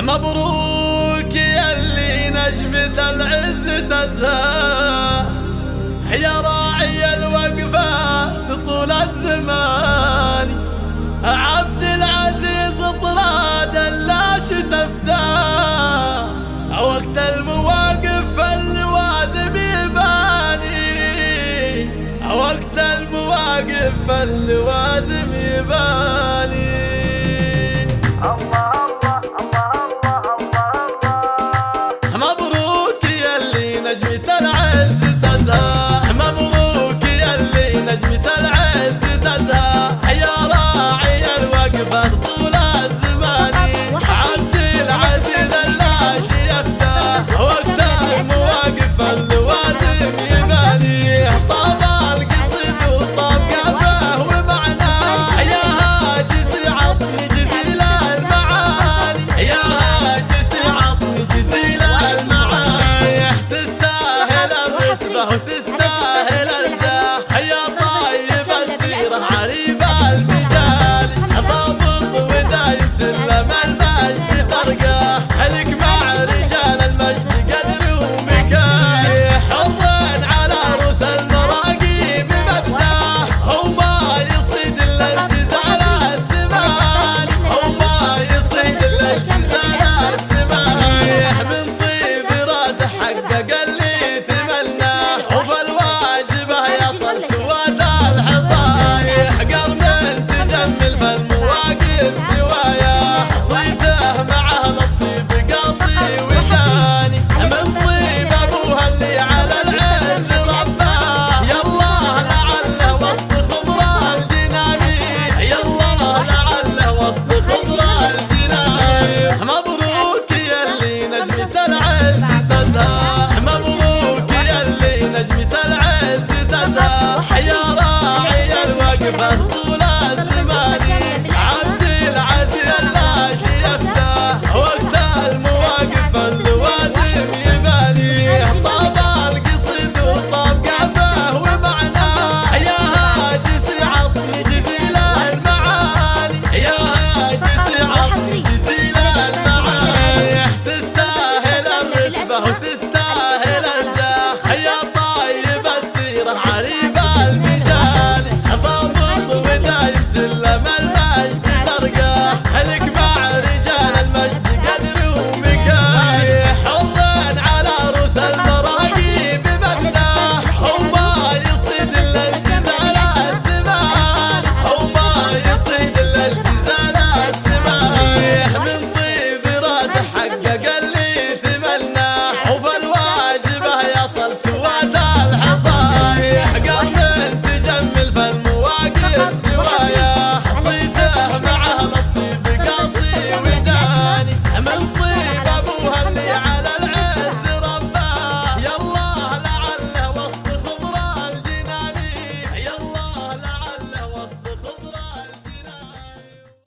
مبروك يا اللي نجمة العز تزهى. يا راعي الوقفات طول الزمان. عبد العزيز طراد اللاش تفداه وقت المواقف اللوازم يباني. وقت المواقف اللوازم Ashley. Tú